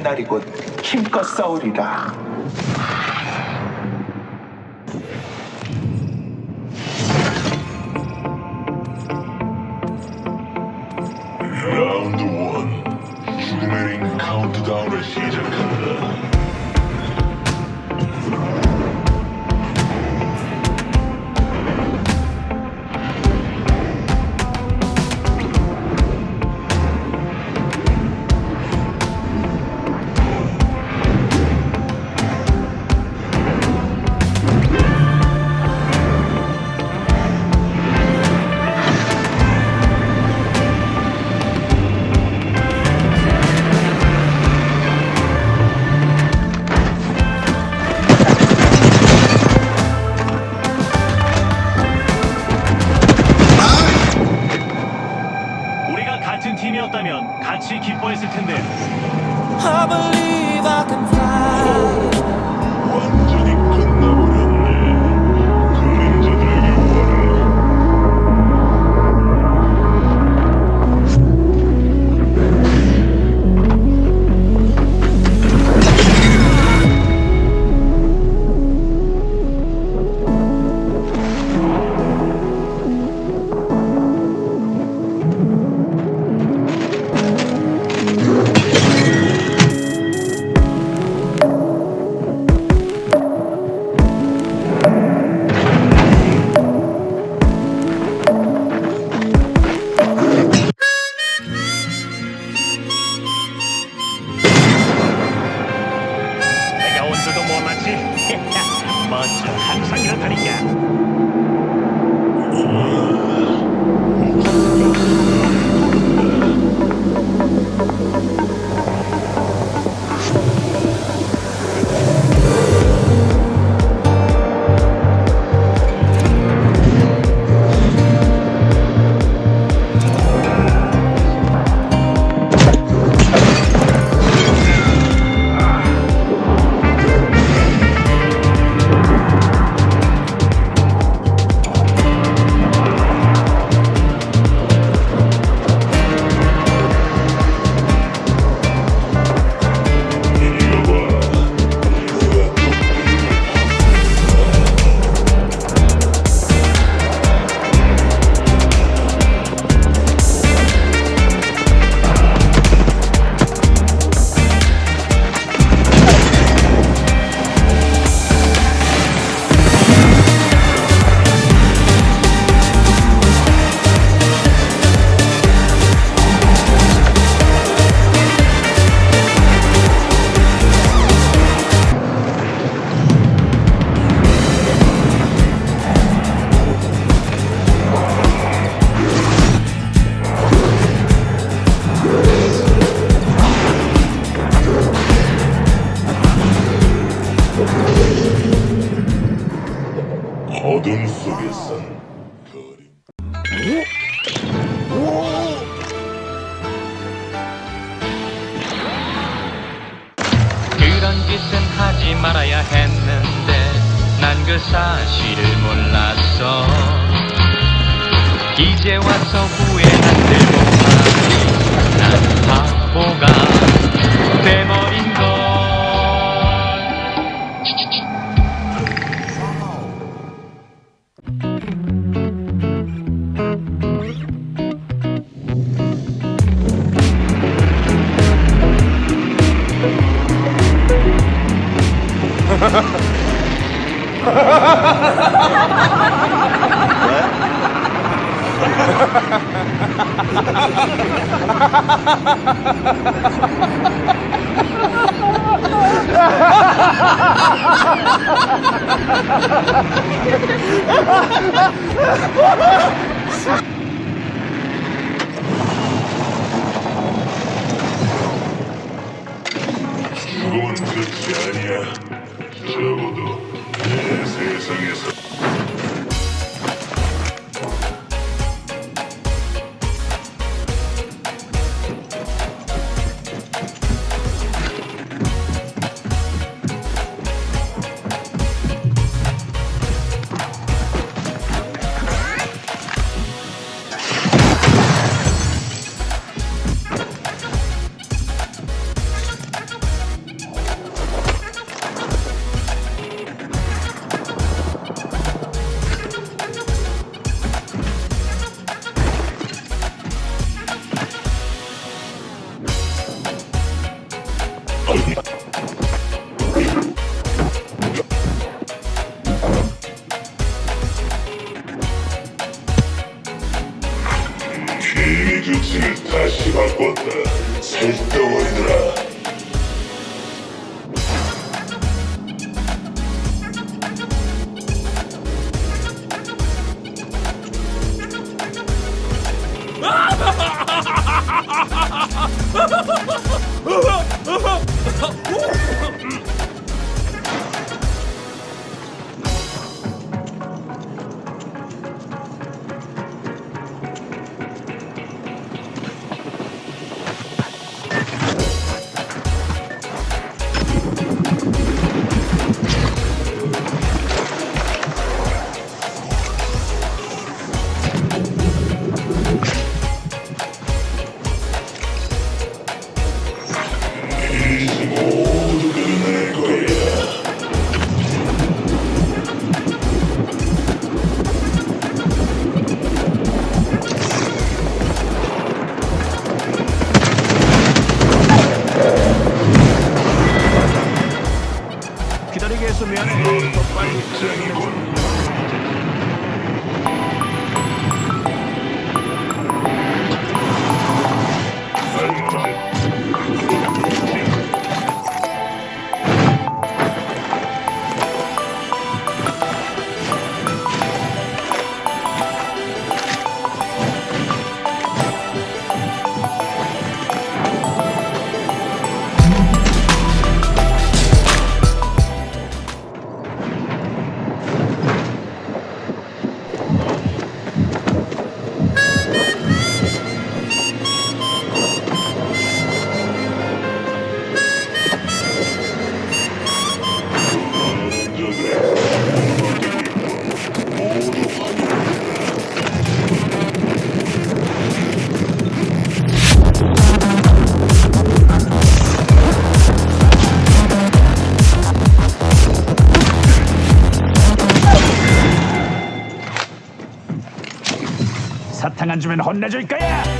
우리의 날이군. 힘껏 싸우리라. 라운드 원 죽음의 링 카운트다운을 시작 팀이었다면 같이 기뻐했을 텐데. I 하지 말아야 했는데 난 그 사실을 몰랐어. 이제 와서 후회한들 못하니 난 바보가 돼버 Секунда чая желудок. охота с каждого ядра 사탕 안 주면 혼내줄 거야.